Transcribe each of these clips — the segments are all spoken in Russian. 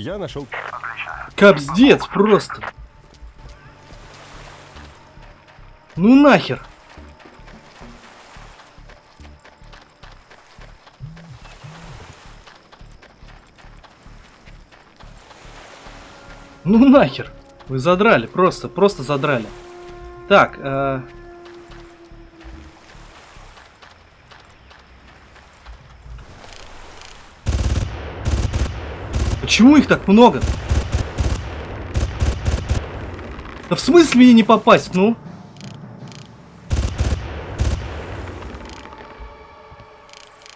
Я нашел... Капздец просто. Ну нахер. Ну нахер. Вы задрали, просто, просто задрали. Так, э... Почему их так много? Да в смысле мне не попасть, ну?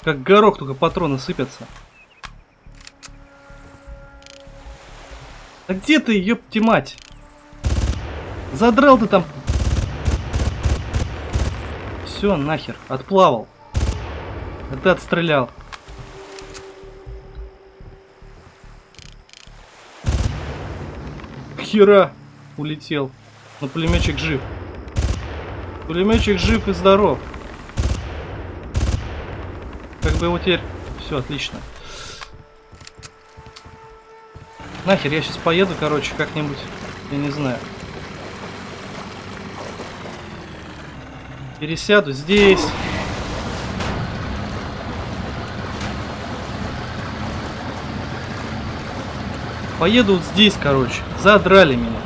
Как горох, только патроны сыпятся. А где ты, ёпти мать? Задрал ты там. Все, нахер, отплавал. А ты отстрелял. Хера улетел. Но пулеметчик жив. Пулеметчик жив и здоров. Как бы его теперь... Все, отлично. Нахер, я сейчас поеду, короче, как-нибудь, я не знаю. Пересяду здесь. Поеду вот здесь, короче. Задрали меня.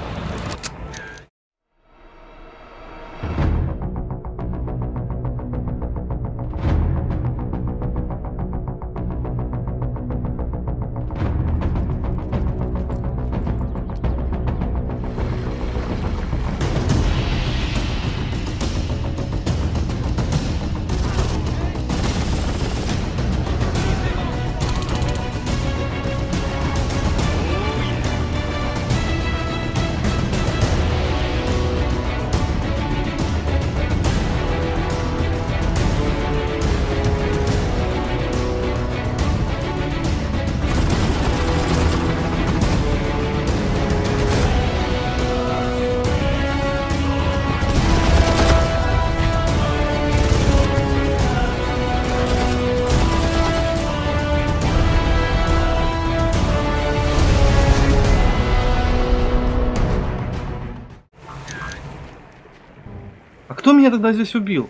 Меня тогда здесь убил?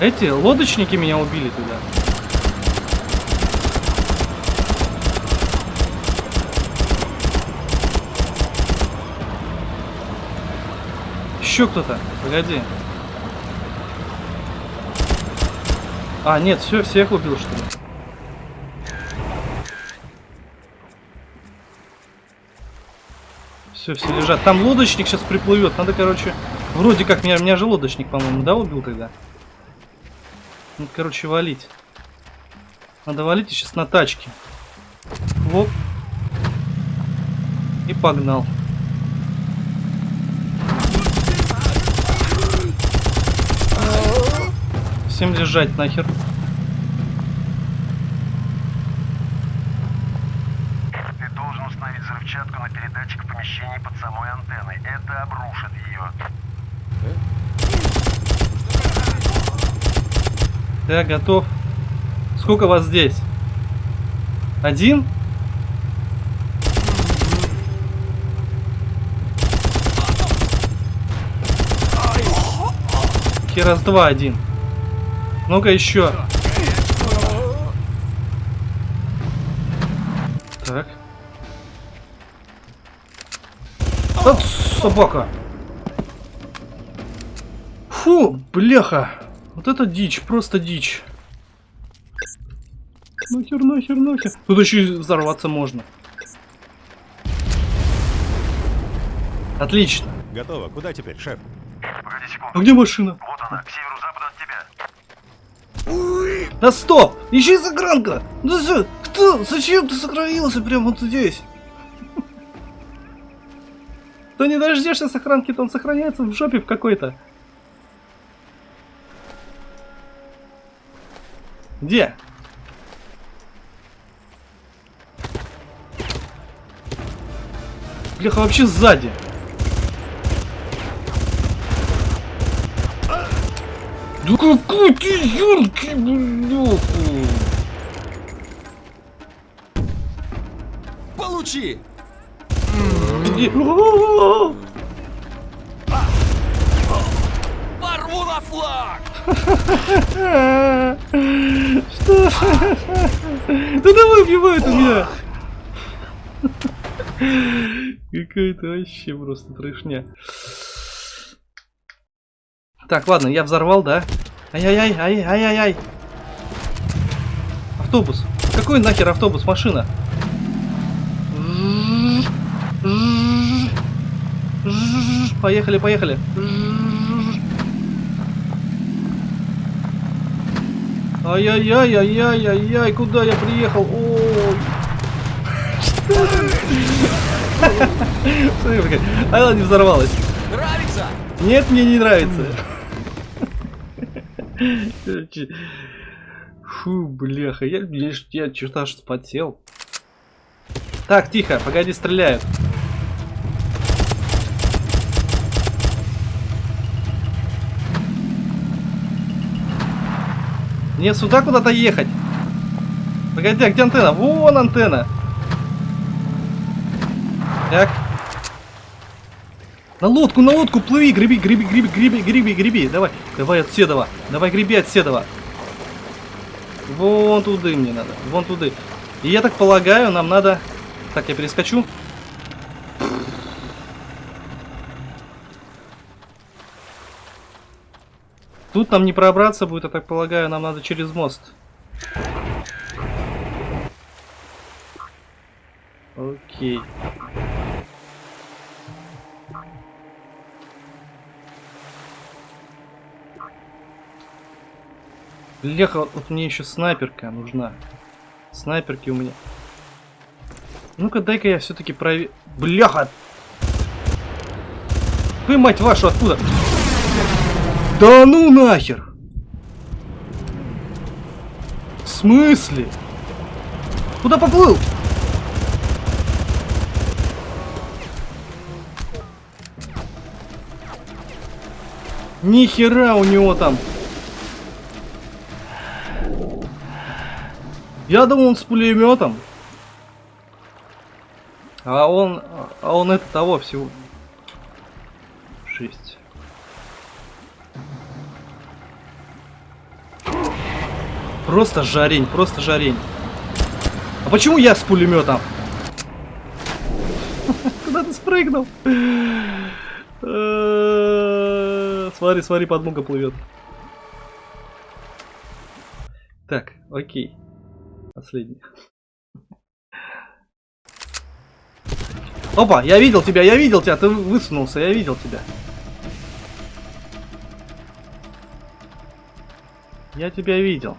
Эти лодочники меня убили туда. Еще кто-то. Погоди. А, нет, все, всех убил, что ли? Все, все лежат. Там лодочник сейчас приплывет. Надо, короче, вроде как меня, меня же лодочник, по-моему, да, убил тогда? Надо, короче, валить. Надо валить сейчас на тачке. Воп. И погнал. Всем лежать нахер. Ты должен установить взрывчатку на передатчик в помещении под самой антенной. Это обрушит ее. Да, готов. Сколько вас здесь? Один? Раз, два, один. Ну-ка еще. Так. Вот собака. Фу, бляха. Вот это дичь, просто дичь. Нахер, нахер, нахер. Тут еще и взорваться можно. Отлично. Готово. Куда теперь, шеф? Погоди секунду. А где машина? Вот она, к северо-западу от тебя. Да стоп! Еще и загранка! Да за... Кто? Зачем ты сохранился прямо вот здесь? То не дождешься сохранки, то он сохраняется в жопе в какой-то. Где? Бляха, вообще сзади. Да какой ты яркий, бляха! Получи! Где? Порву на флаг! Да давай убивает у меня! Какая-то вообще просто трешня. Так, ладно, я взорвал, да? Ай-яй-яй, ай-яй-яй-яй. Автобус. Какой нахер автобус? Машина. Поехали, поехали. Ай-яй-яй-яй-яй-яй, куда я приехал? Ой. Смотри. А она не взорвалась. Нравится? Нет, мне не нравится. Фу, бляха, я, я, я что-то аж спотел. Так, тихо, погоди, стреляют. Мне сюда куда-то ехать. Погоди, а где антенна? Вон антенна. Так. На лодку, на лодку плыви, греби, греби, греби, греби, греби, греби. Давай, давай от Седова. Давай греби от Седова. Вон туда мне надо, вон туда. И я так полагаю, нам надо... Так, я перескочу. Тут нам не пробраться будет, я так полагаю, нам надо через мост. Окей. Бляха, вот мне еще снайперка нужна. Снайперки у меня. Ну-ка, дай-ка я все-таки проверю. Бляха! Вы, мать вашу, откуда? Да ну нахер! В смысле? Куда поплыл? Ни хера у него там. Я думал, он с пулеметом. А он... А он это того всего. Просто жарень, просто жарень. А почему я с пулеметом? Куда ты спрыгнул? Э, Смотри, смотри, подмога плывет. Так, окей. Последний. Опа, я видел тебя, я видел тебя, ты высунулся, я видел тебя. Я тебя видел.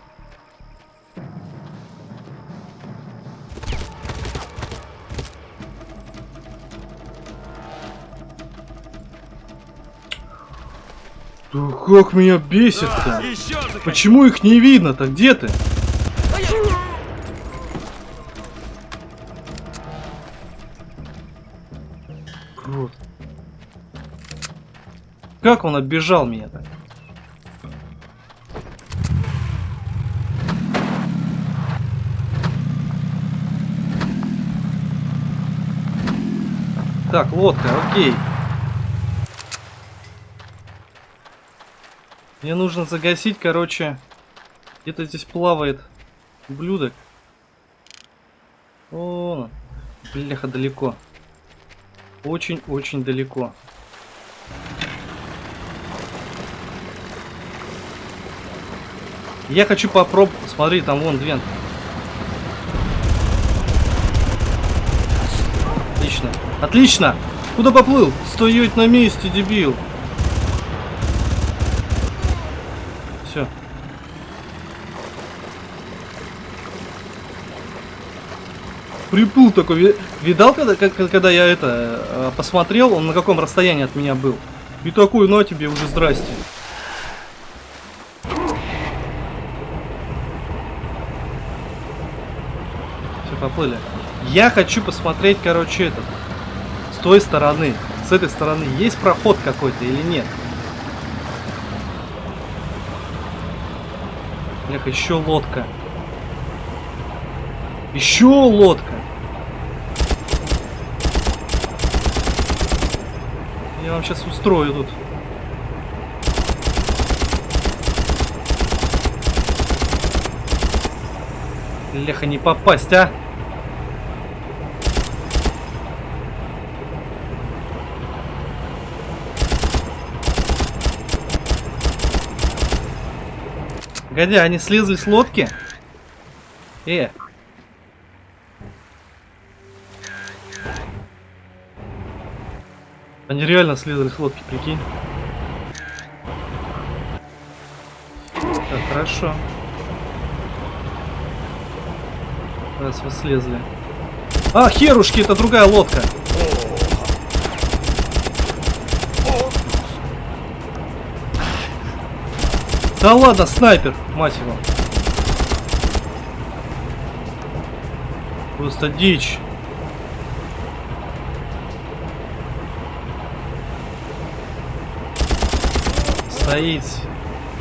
Да как меня бесит-то? Же Почему их не видно-то? Где ты? Крот. Как он оббежал меня так? Так, лодка, окей. Мне нужно загасить, короче. Где-то здесь плавает ублюдок. О, бляха, далеко. Очень-очень далеко. Я хочу попробовать. Смотри, там вон две. Отлично. Отлично! Куда поплыл? Стоять на месте, дебил. Все. Приплыл такой. Ви- Видал, когда, когда я это э, посмотрел, он на каком расстоянии от меня был? И такой, ну а тебе уже здрасте. Все, поплыли. Я хочу посмотреть, короче, этот. С той стороны. С этой стороны есть проход какой-то или нет? Бляха, еще лодка. Еще лодка. Я вам сейчас устрою тут. Леха, не попасть, а? Годя, они слезли с лодки? Э. Они реально слезли с лодки, прикинь. Так, хорошо. Раз вы слезли. А, херушки, это другая лодка. Да ладно, снайпер, мать его. Просто дичь. Стоит.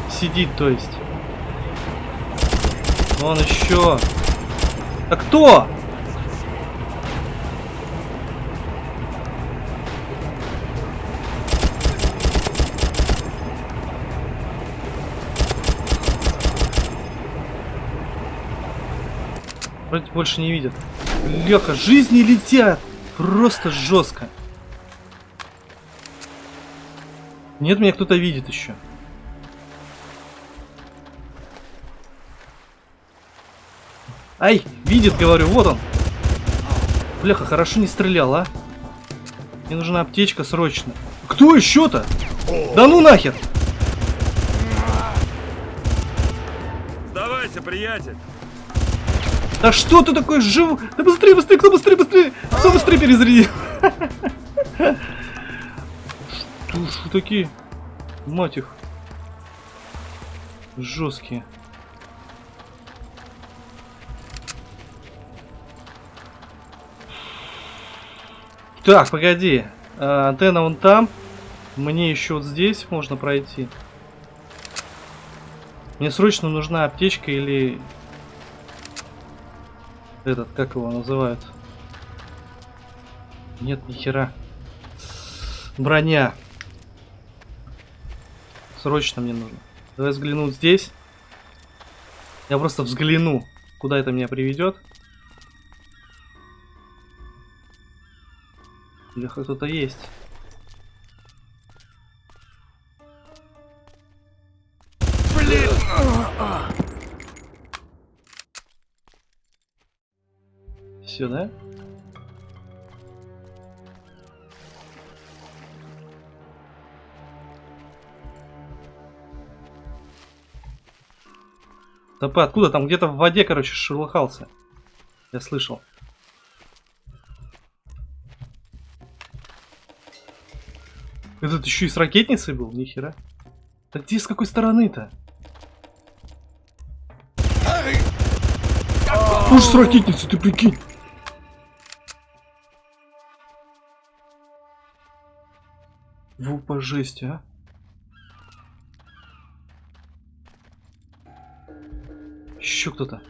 Сидит, то есть. Вон еще. А кто? Вроде больше не видят. Леха, жизни летят. Просто жестко. Нет, меня кто-то видит еще. Ай, видит, говорю, вот он. Бляха, хорошо не стрелял, а? Мне нужна аптечка срочно. Кто еще-то? Да ну нахер! Сдавайся, приятель. Да что ты такой жив? Да быстрее, быстрее, кто быстрее, быстрее! Кто быстрее перезарядил? Что такие? Мать их. Жесткие. Так, погоди. А, антенна вон там. Мне еще вот здесь можно пройти. Мне срочно нужна аптечка или... Этот, как его называют? Нет, ни хера. Броня. Срочно мне нужно. Давай взгляну здесь. Я просто взгляну, куда это меня приведет. Или кто-то есть. Блин! Все, да? Топы, откуда? Там где-то в воде, короче, шелыхался. Я слышал. Этот еще и с ракетницей был? Нихера. Так где с какой стороны-то? Уж с ракетницей, ты прикинь. Во по жесть, а. Еще кто-то.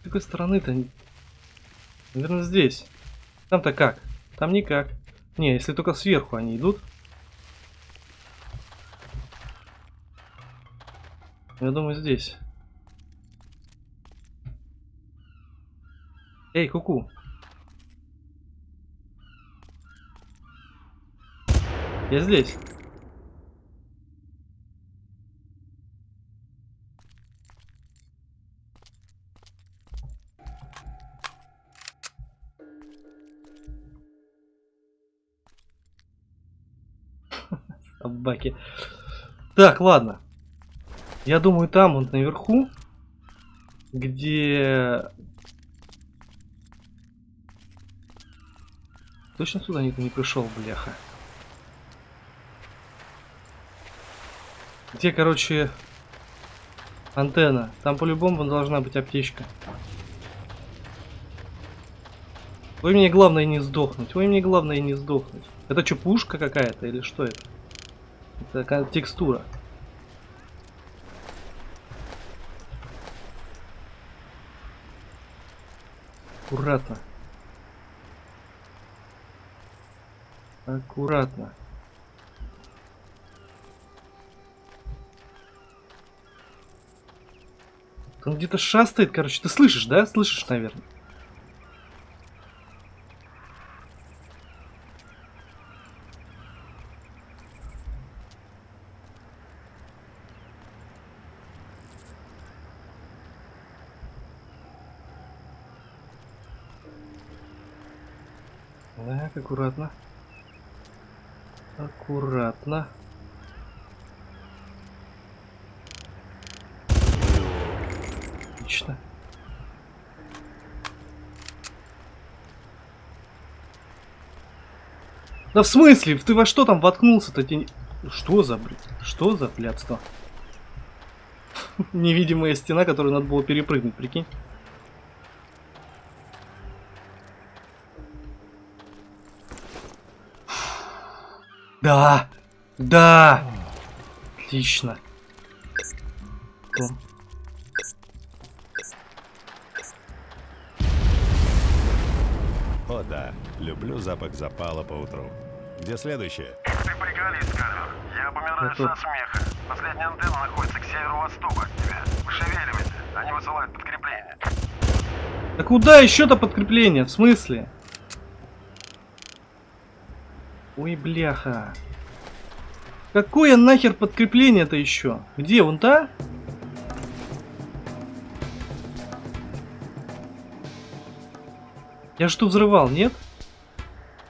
С какой стороны-то? Наверное, здесь. Там-то как? Там никак. Не, если только сверху они идут. Я думаю, здесь. Эй, куку. Я здесь. Собаки. Так, ладно. Я думаю, там, вот наверху, где... Точно сюда никто не пришел, бляха. Где, короче, антенна? Там по-любому должна быть аптечка. Ой, мне главное не сдохнуть. Ой, мне главное не сдохнуть. Это что, пушка какая-то или что это? Это текстура. Аккуратно. Аккуратно. Он где-то шастает, короче. Ты слышишь, да? Слышишь, наверное. Так, аккуратно. Аккуратно. Отлично. Да в смысле? Ты во что там воткнулся-то? Тебе не- Что за бред? Что за блядство? Невидимая стена, которую надо было перепрыгнуть, прикинь. Да! Да! Отлично. О да, люблю запах запала по утру. Где следующее? Ты приколист, Кальвер. Я помираю Это- со смеха. Последняя антенна находится к северо-востоку от тебя. Шевелимся. Они высылают подкрепление. Да куда еще-то подкрепление? В смысле? Ой, бляха. Какое нахер подкрепление-то еще? Где, вон та? Я же тут взрывал, нет?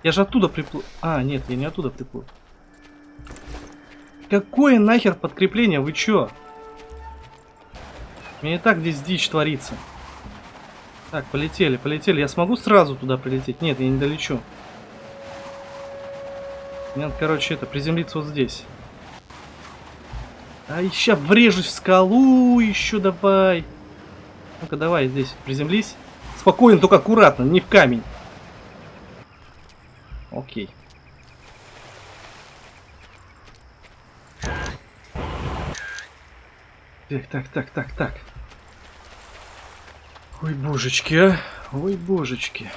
Я же оттуда приплыл. А, нет, я не оттуда приплыл. Какое нахер подкрепление? Вы чё? Мне и так здесь дичь творится. Так, полетели, полетели. Я смогу сразу туда прилететь? Нет, я не долечу. Мне надо, короче, это, приземлиться вот здесь. А еще врежусь в скалу, еще давай. Ну-ка, давай здесь, приземлись. Спокойно, только аккуратно, не в камень. Окей. Так, так, так, так, так. Ой, божечки, а. Ой, божечки.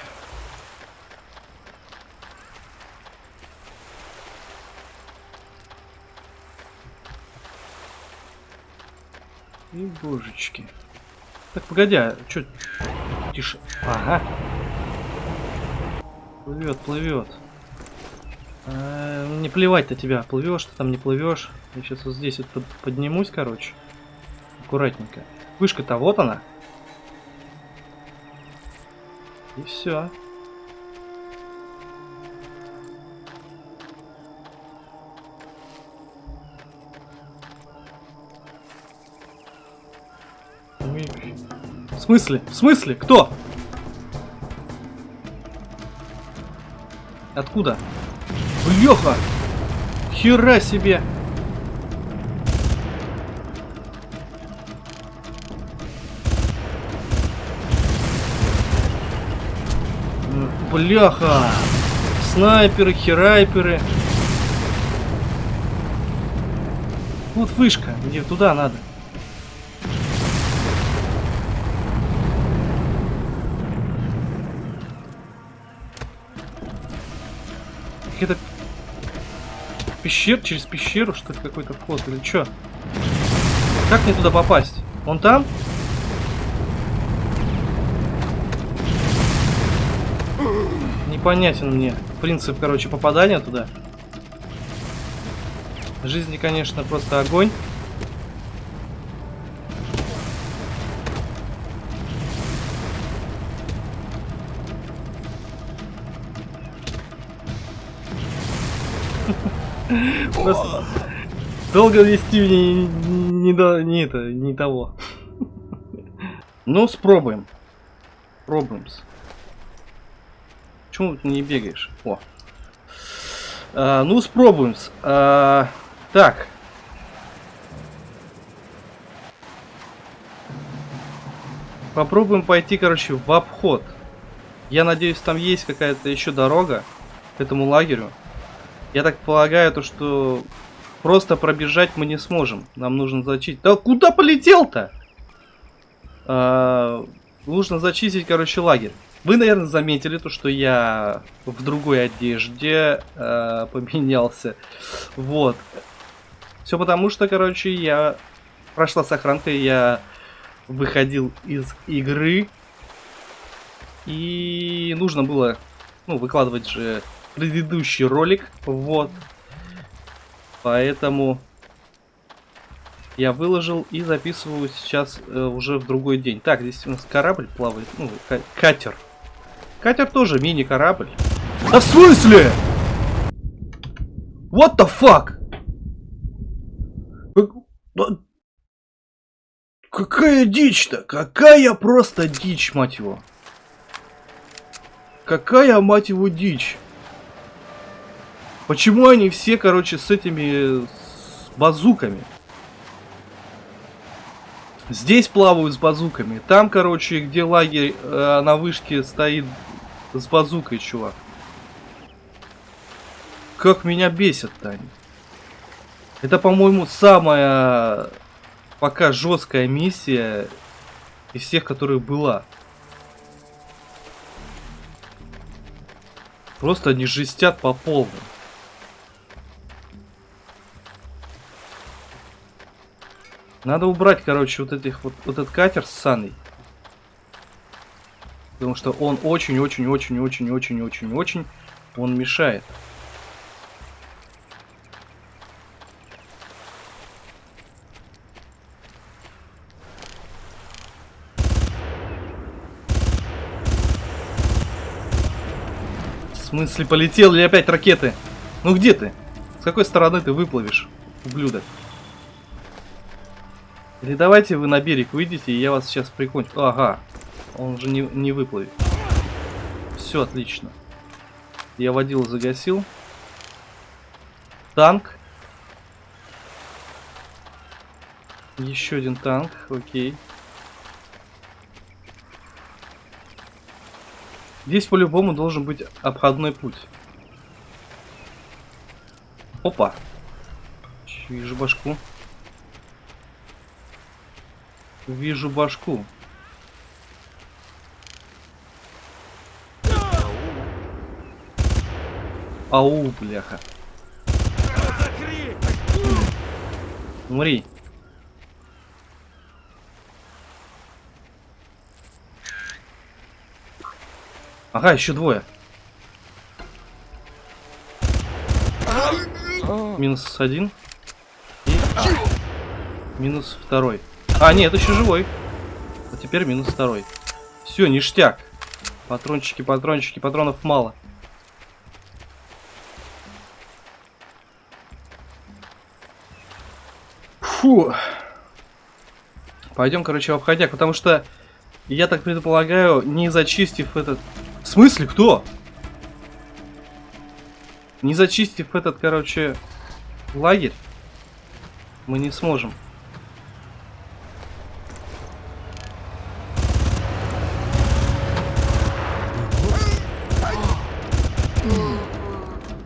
И божечки. Так, погоди, а чё? Тише. Ага. Плывет, плывет. А, не плевать на тебя, плывешь ты там, не плывешь. Я сейчас вот здесь вот под- поднимусь, короче. Аккуратненько. Вышка-то вот она. И все. В смысле? В смысле? Кто? Откуда? Леха! Хера себе! Бляха! Снайперы, херайперы. Вот вышка, где туда надо. Пещер через пещеру, что ли, какой-то вход или что? Как мне туда попасть? Он там? Непонятен мне принцип, короче, попадания туда. Жизни, конечно, просто огонь. Долго вести мне не, не, не это, не того. Ну, спробуем. Пробуем. Почему ты не бегаешь? О. А, ну, спробуем. А, так. Попробуем пойти, короче, в обход. Я надеюсь, там есть какая-то еще дорога к этому лагерю. Я так полагаю, то что просто пробежать мы не сможем. Нам нужно зачистить. Да куда полетел-то? А, нужно зачистить, короче, лагерь. Вы, наверное, заметили то, что я в другой одежде э, поменялся. Вот. Все потому, что, короче, я прошла сохранка, я выходил из игры. И нужно было, ну, выкладывать же предыдущий ролик. Вот. Поэтому я выложил и записываю сейчас э, уже в другой день. Так, здесь у нас корабль плавает, ну, катер. Катер тоже мини-корабль. Да в смысле? What the fuck? Какая дичь-то? Какая просто дичь, мать его. Какая, мать его, дичь? Почему они все, короче, с этими с базуками? Здесь плавают с базуками. Там, короче, где лагерь э, на вышке стоит с базукой, чувак. Как меня бесит-то они. Это, по-моему, самая пока жесткая миссия из всех, которых была. Просто они жестят по полной. Надо убрать, короче, вот этих вот, вот этот катер с Саной. Потому что он очень-очень-очень-очень-очень-очень, он мешает. В смысле, полетел ли опять ракеты? Ну где ты? С какой стороны ты выплывешь, ублюдок? Или давайте вы на берег выйдете, и я вас сейчас прикончу. Ага, он же не, не выплывет. Все отлично. Я водил, загасил. Танк. Еще один танк, окей. Здесь по-любому должен быть обходной путь. Опа. Вижу башку. Вижу башку. Ау, бляха. Умри. Ага, еще двое. Минус один. И минус второй. А, нет, еще живой. А теперь минус второй. Все, ништяк. Патрончики, патрончики, патронов мало. Фу. Пойдем, короче, в обходяк, потому что, я так предполагаю, не зачистив этот... В смысле, кто? Не зачистив этот, короче, лагерь, мы не сможем.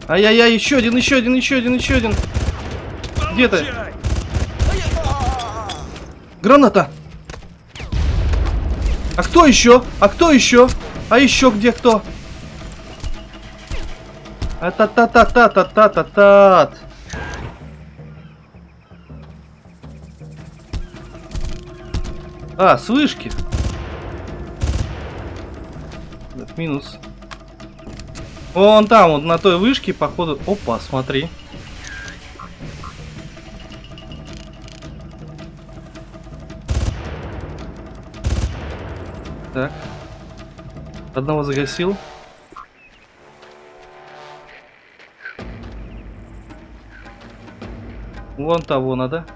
Ай-яй-яй, еще один, еще один, еще один, еще один. Где ты? Граната! А кто еще? А кто еще? А еще где кто? А та та та та та та та та А, с вышки. Минус. Вон там, вот на той вышке, походу... Опа, смотри. Так. Одного загасил. Вон того надо.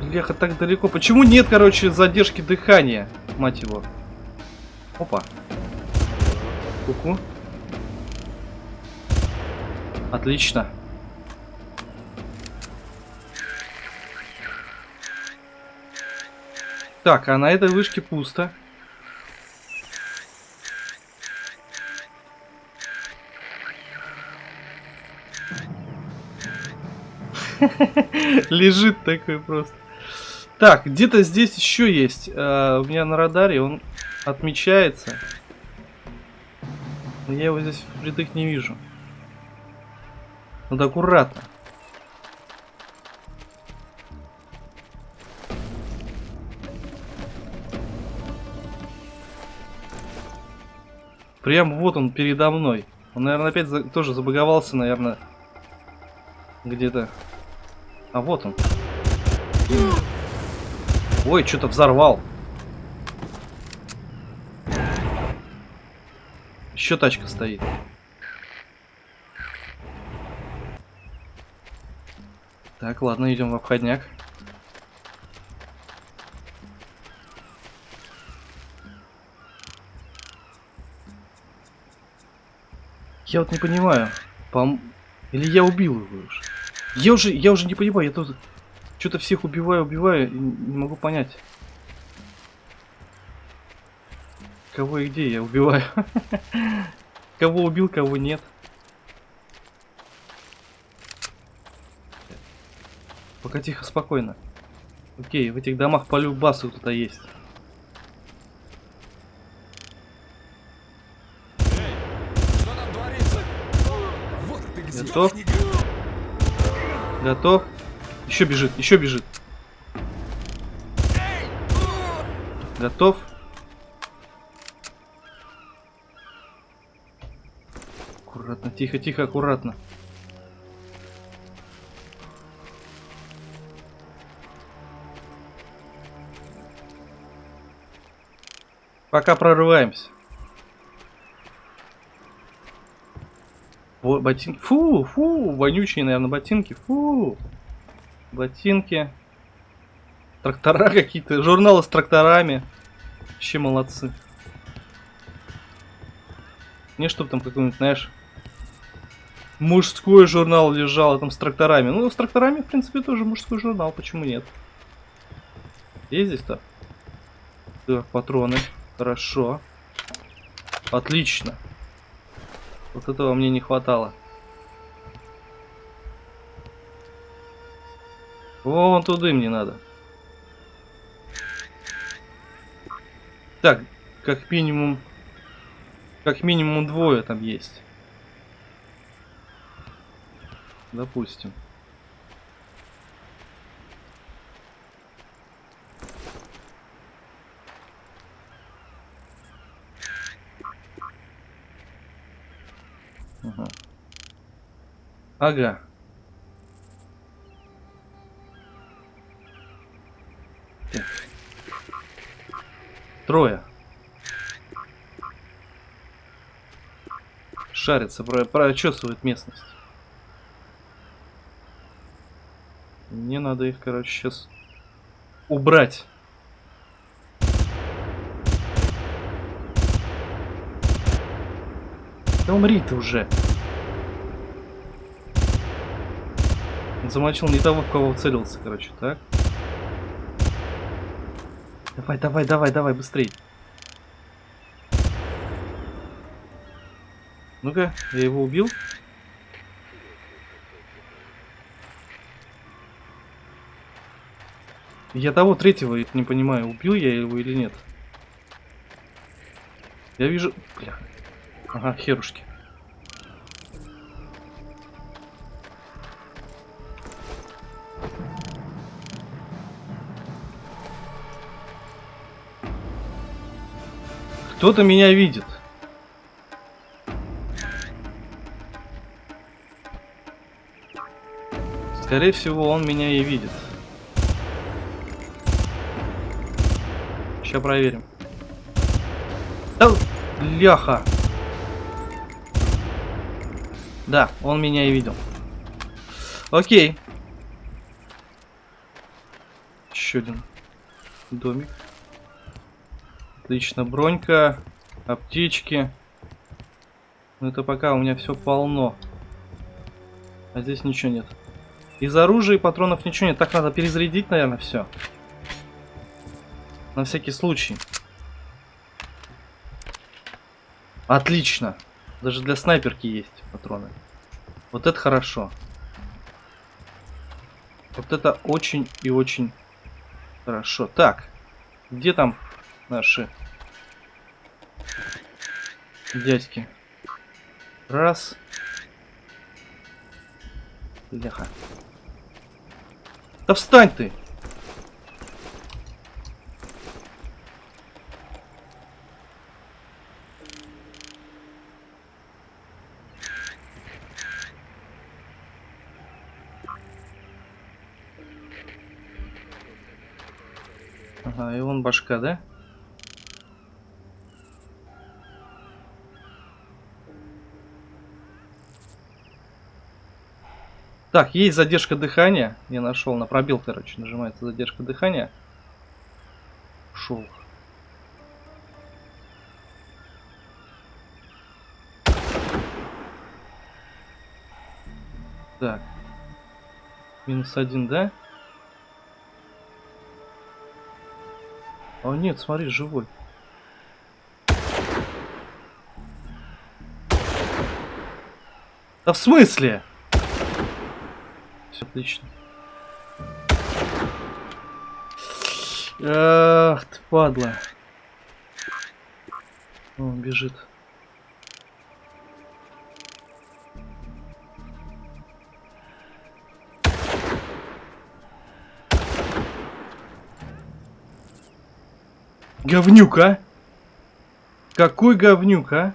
Леха так далеко. Почему нет, короче, задержки дыхания? Мать его. Опа. Куку. -ку. Отлично. Так, а на этой вышке пусто. Лежит такой просто. Так, где-то здесь еще есть. э, у меня на радаре он отмечается. Но я его здесь впритык не вижу. Надо аккуратно. Прям вот он передо мной. Он, наверное, опять за- тоже забаговался, наверное. Где-то. А вот он. Ой, что-то взорвал. Еще тачка стоит. Так, ладно, идем в обходняк. Я вот не понимаю. Пом... Или я убил его уже? Я уже, я уже не понимаю, я тут что-то всех убиваю, убиваю, и не могу понять. Кого и где я убиваю? Кого убил, кого нет. Пока тихо, спокойно. Окей, в этих домах по любасу кто-то есть. Готов? Готов? Еще бежит, еще бежит. Готов? Аккуратно, тихо, тихо, аккуратно. Пока прорываемся. Во, ботинки. Фу, фу, вонючие, наверное, ботинки. Фу. Ботинки. Трактора какие-то. Журналы с тракторами. Вообще молодцы. Не, чтоб там какой-нибудь, знаешь, мужской журнал лежал там с тракторами. Ну, с тракторами, в принципе, тоже мужской журнал, почему нет? Есть здесь-то? Так, патроны. Хорошо. Отлично. Вот этого мне не хватало. Вон туда мне надо. Так, как минимум... Как минимум двое там есть. Допустим. Ага. Трое. Шарится, про прочесывает местность. Мне надо их, короче, сейчас убрать. Да умри ты уже. Он замочил не того, в кого целился, короче, так. Давай, давай, давай, давай, быстрей. Ну-ка, я его убил. Я того третьего не понимаю, убил я его или нет. Я вижу... Бля. Ага, херушки. Кто-то меня видит. Скорее всего, он меня и видит. Сейчас проверим. Да, ляха. Да, он меня и видел. Окей. Еще один домик. Отлично, бронька, аптечки. Но это пока у меня все полно. А здесь ничего нет. Из оружия и патронов ничего нет. Так надо перезарядить, наверное, все. На всякий случай. Отлично. Даже для снайперки есть патроны. Вот это хорошо. Вот это очень и очень хорошо. Так, где там наши дядьки? Раз. Бляха. Да встань ты! Башка, да? Так, есть задержка дыхания. Я нашел на пробел, короче, нажимается задержка дыхания. Шел. Так. Минус один, да? О нет, смотри, живой. Да в смысле? Все отлично. Ах, ты падла. Он бежит. Говнюк, а? Какой говнюк, а?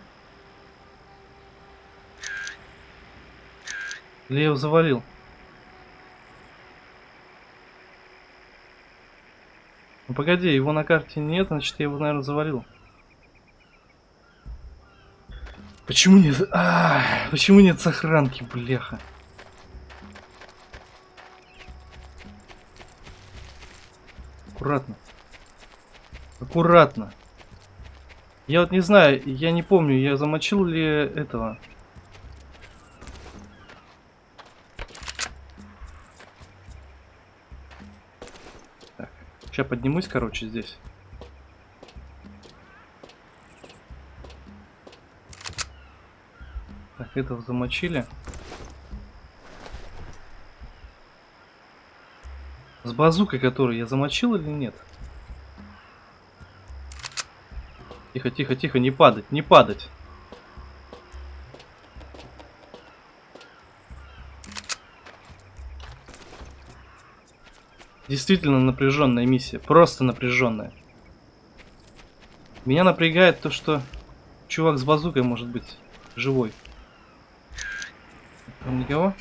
Или я его завалил? Ну погоди, его на карте нет, значит я его, наверное, завалил. Почему нет? А, почему нет сохранки, бляха? Аккуратно. Аккуратно. Я вот не знаю, я не помню, я замочил ли этого. Так, сейчас поднимусь, короче, здесь. Так, этого замочили. С базукой, который я замочил или нет? Тихо, тихо, тихо, не падать, не падать. Действительно напряженная миссия, просто напряженная. Меня напрягает то, что чувак с базукой может быть живой. Там никого?